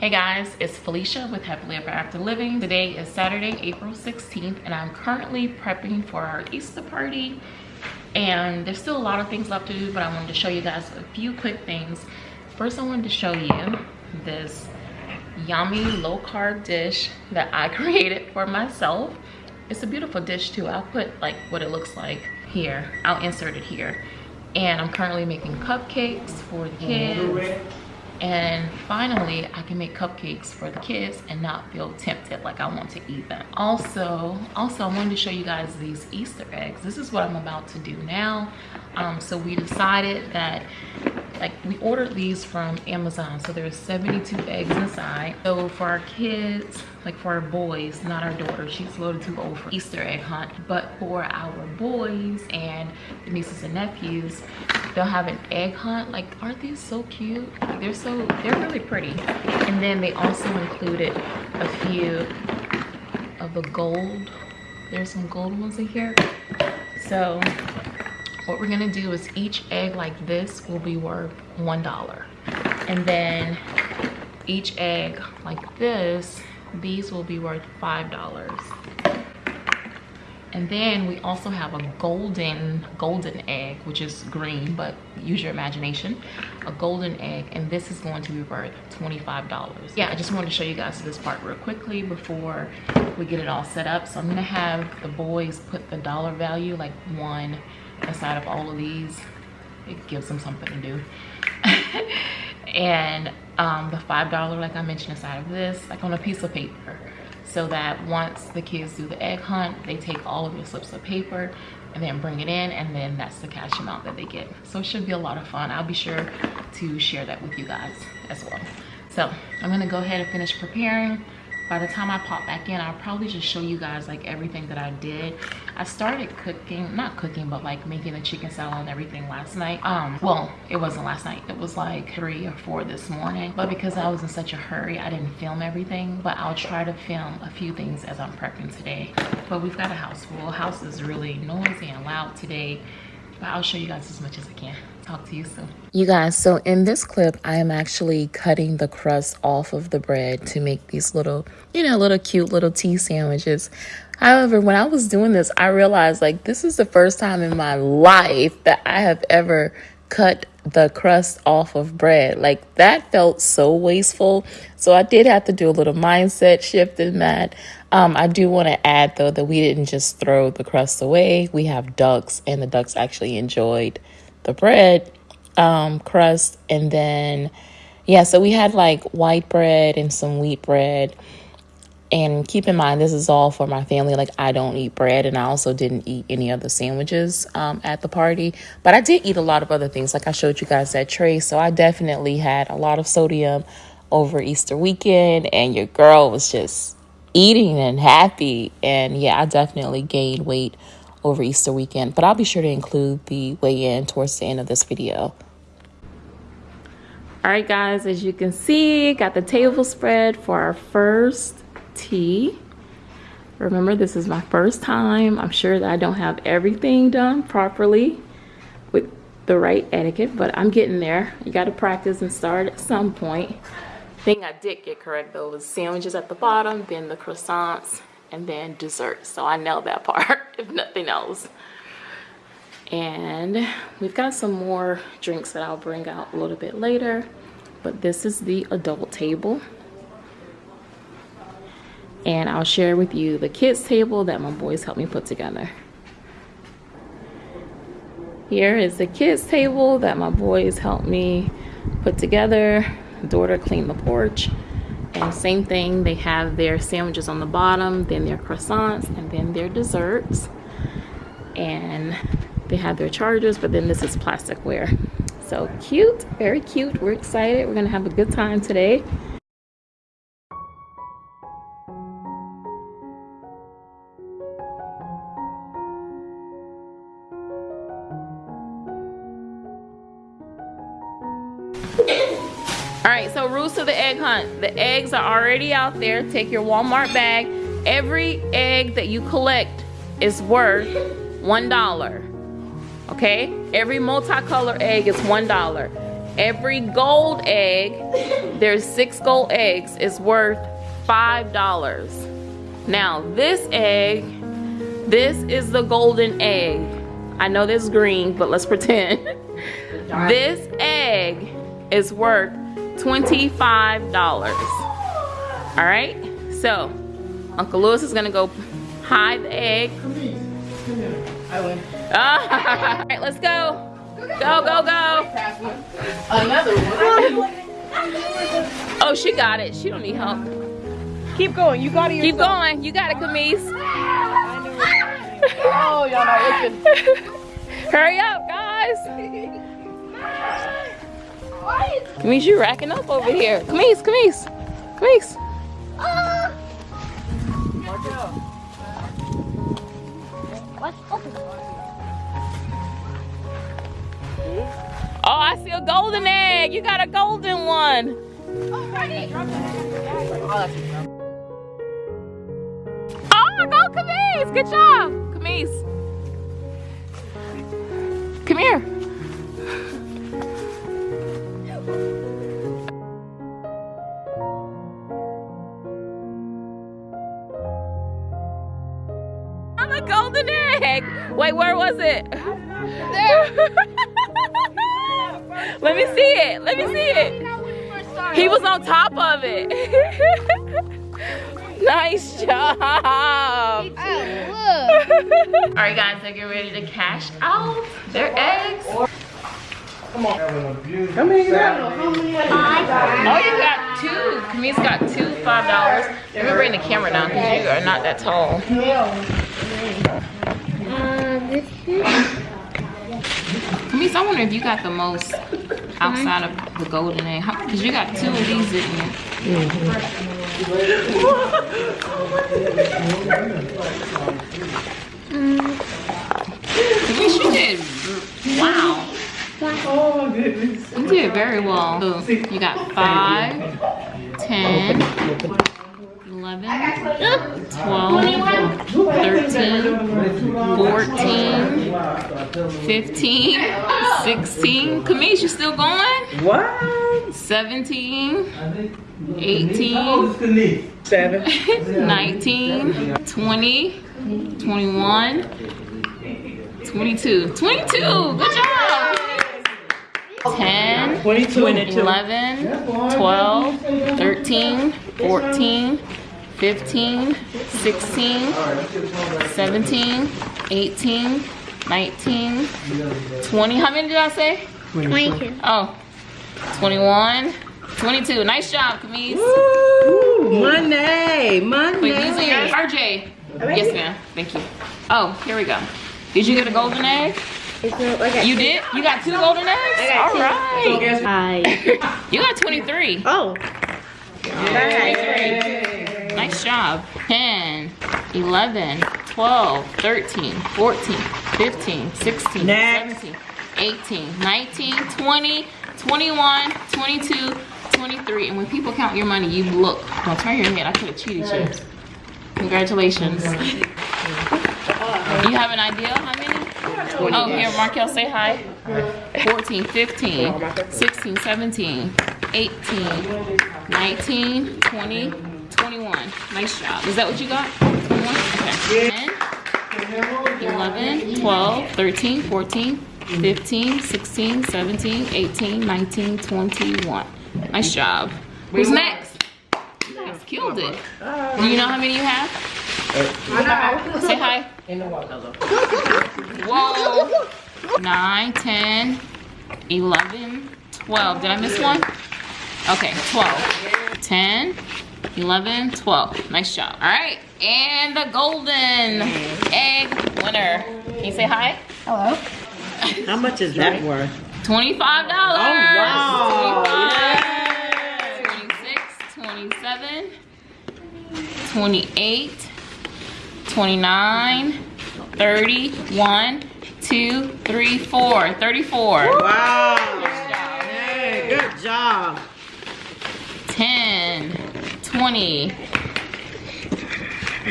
Hey guys, it's Felicia with Happily Ever After Living. Today is Saturday, April 16th, and I'm currently prepping for our Easter party. And there's still a lot of things left to do, but I wanted to show you guys a few quick things. First, I wanted to show you this yummy low-carb dish that I created for myself. It's a beautiful dish too. I'll put like what it looks like here. I'll insert it here. And I'm currently making cupcakes for the kids and finally i can make cupcakes for the kids and not feel tempted like i want to eat them. Also also i wanted to show you guys these easter eggs. This is what i'm about to do now. Um, so we decided that like we ordered these from amazon so there's 72 eggs inside. So for our kids like for our boys not our daughter she's a little too old for easter egg hunt. But for our boys and the nieces and nephews they'll have an egg hunt. Like aren't these so cute? They're so they're really pretty. And then they also included a few of the gold. There's some gold ones in here. So what we're gonna do is each egg like this will be worth one dollar. And then each egg like this these will be worth five dollars. And then we also have a golden golden egg which is green but use your imagination. A golden egg and this is going to be worth 25 dollars. Yeah. I just wanted to show you guys this part real quickly before we get it all set up. So i'm gonna have the boys put the dollar value like one aside of all of these it gives them something to do. And um, the five dollar like i mentioned aside of this like on a piece of paper. So that once the kids do the egg hunt they take all of your slips of paper and then bring it in and then that's the cash amount that they get. So it should be a lot of fun. I'll be sure to share that with you guys as well. So i'm gonna go ahead and finish preparing by the time I pop back in, I'll probably just show you guys like everything that I did. I started cooking, not cooking, but like making the chicken salad and everything last night. Um, well, it wasn't last night. It was like three or four this morning. But because I was in such a hurry, I didn't film everything. But I'll try to film a few things as I'm prepping today. But we've got a house full. House is really noisy and loud today. But I'll show you guys as much as I can talk to you soon. You guys, so in this clip, I am actually cutting the crust off of the bread to make these little, you know, little cute little tea sandwiches. However, when I was doing this, I realized like this is the first time in my life that I have ever cut the crust off of bread. Like that felt so wasteful. So I did have to do a little mindset shift in that. Um, I do want to add though that we didn't just throw the crust away. We have ducks, and the ducks actually enjoyed the bread um, crust. And then, yeah, so we had like white bread and some wheat bread. And keep in mind, this is all for my family. Like, I don't eat bread, and I also didn't eat any other sandwiches um, at the party. But I did eat a lot of other things. Like, I showed you guys that tray. So, I definitely had a lot of sodium over Easter weekend, and your girl was just eating and happy. And yeah, I definitely gained weight over Easter weekend, but I'll be sure to include the weigh in towards the end of this video. All right, guys, as you can see, got the table spread for our first tea. Remember, this is my first time. I'm sure that I don't have everything done properly with the right etiquette, but I'm getting there. You got to practice and start at some point. Thing I did get correct though was sandwiches at the bottom, then the croissants, and then dessert. So I nailed that part, if nothing else. And we've got some more drinks that I'll bring out a little bit later. But this is the adult table. And I'll share with you the kids table that my boys helped me put together. Here is the kids table that my boys helped me put together. Daughter cleaned the porch. And same thing, they have their sandwiches on the bottom, then their croissants, and then their desserts. And they have their chargers, but then this is plasticware. So cute, very cute. We're excited. We're gonna have a good time today. Egg hunt. The eggs are already out there. Take your Walmart bag. Every egg that you collect is worth $1. Okay? Every multicolor egg is $1. every gold egg, there's six gold eggs, is worth $5. Now this egg, this is the golden egg. I know this is green, but let's pretend. this egg is worth $25. All right, so Uncle Lewis is gonna go hide the egg. I win. All right, let's go. Go, go, go. Another one. Oh, she got it. She don't need help. Keep going. You got it. Keep going. You got it, Camise. Oh, y'all not looking. Hurry up, guys. Camise, you racking up over here. Camise, Camise, Camise. Oh, I see a golden egg. You got a golden one. Oh, go Camise. Good job. Camise. Come here. See it. Let me see it. He was on top of it. nice job. All right, guys, they're getting ready to cash out their eggs. Come on. How many you got? Oh, you got two. Camise got two five dollars. Let me bring the camera down because you are not that tall. Uh, Camise, I wonder if you got the most outside of the golden egg. Because you got two of these, didn't you? Camise, you did. Wow. Oh my goodness. You did very well. So you got 5, 10, 11, 12, 13, 14, 15, 16. Camise, you still going? What? 17, 18, Seven. 19, 20, 21, 22. 22! Good job! 10, 22. 11, 12, 13, 14, 15, 16, 17, 18, 19, 20. How many did I say? 22. Oh, 21, 22. Nice job, Camise. Ooh, Monday. Wait, Monday. these are yours. RJ. Yes, ma'am. Thank you. Oh, here we go. Did you get a golden egg? It's not like I You did? You got two golden eggs? got All two. right. Hi. You got 23. Oh. Nice job. 10, 11, 12, 13, 14, 15, 16, Next. 17, 18, 19, 20, 21, 22, 23. And when people count your money, you look. Don't turn your head. I could have cheated you. Congratulations. You have an idea how many? Oh, here, Markel, say hi. 14, 15, 16, 17, 18, 19, 20, 21. Nice job. Is that what you got? 21? Okay. 10, 11, 12, 13, 14, 15, 16, 17, 18, 19, 21. Nice job. Who's next? You guys killed it. Do you know how many you have? Say hi. Whoa. 9, 10, 11, 12. Did I miss one? Okay, 12. 10, 11, 12. Nice job. All right. And the golden egg winner. Can you say hi? Hello. How much is that worth? $25. Oh, wow. 25, 26, 27, 28, 29, 30, 2, 3, 4. 34. Wow. Hey, good job. 10, 20,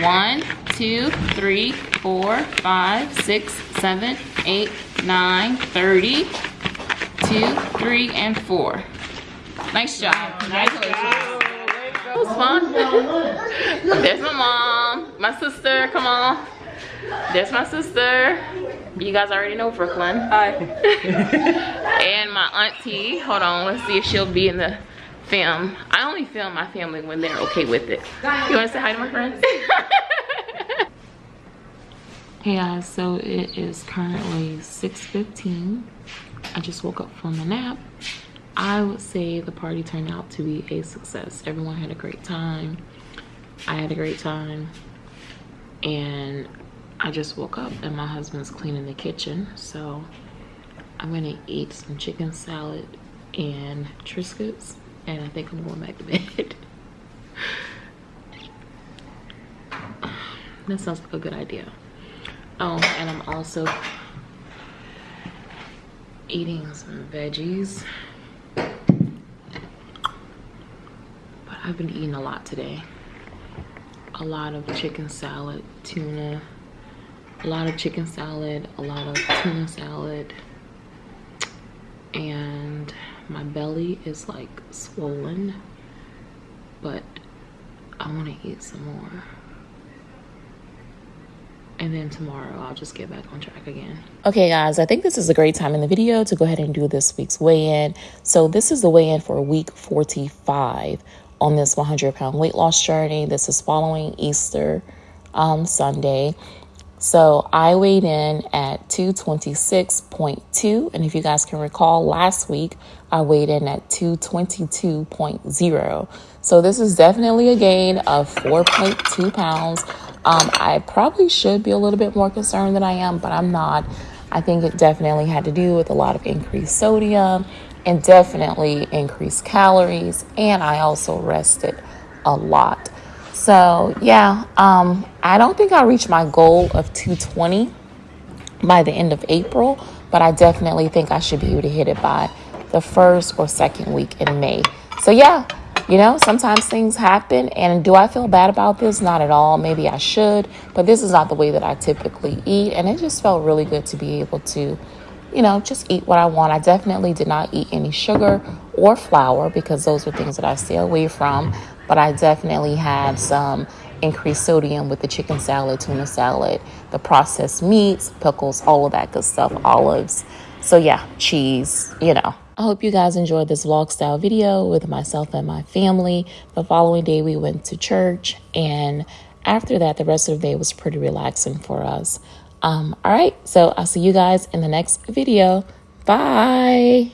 1, 2, 3, 4, 5, 6, 7, 8, 9, 30, two, three, and four. Nice job. Congratulations. That was fun. There's my mom, my sister, come on. There's my sister. You guys already know Brooklyn. Hi. and my auntie. Hold on, let's see if she'll be in the film. I only film my family when they're okay with it. You wanna say hi to my friends? hey guys, so it is currently 6.15. I just woke up from a nap. I would say the party turned out to be a success. Everyone had a great time. I had a great time. And I just woke up and my husband's cleaning the kitchen. So I'm gonna eat some chicken salad and Triscuits. And I think I'm going back to bed. that sounds like a good idea. Oh, and I'm also eating some veggies. But I've been eating a lot today. A lot of chicken salad, tuna, a lot of chicken salad, a lot of tuna salad. And my belly is like swollen, but I want to eat some more and then tomorrow I'll just get back on track again. Okay guys, I think this is a great time in the video to go ahead and do this week's weigh-in. So this is the weigh-in for week 45 on this 100 pound weight loss journey. This is following Easter um, Sunday. So I weighed in at 226.2. And if you guys can recall, last week I weighed in at 222.0. So this is definitely a gain of 4.2 pounds. Um, I probably should be a little bit more concerned than I am, but I'm not. I think it definitely had to do with a lot of increased sodium and definitely increased calories. And I also rested a lot. So, yeah, um, I don't think I'll reach my goal of 220 by the end of April, but I definitely think I should be able to hit it by the first or second week in May. So, yeah, you know, sometimes things happen. And do I feel bad about this? Not at all. Maybe I should, but this is not the way that I typically eat. And it just felt really good to be able to, you know, just eat what I want. I definitely did not eat any sugar or flour because those were things that I stay away from. But I definitely had some increased sodium with the chicken salad, tuna salad, the processed meats, pickles, all of that good stuff, olives. So, yeah, cheese, you know. I hope you guys enjoyed this vlog style video with myself and my family. The following day, we went to church, and after that, the rest of the day was pretty relaxing for us. Um, all right, so I'll see you guys in the next video. Bye.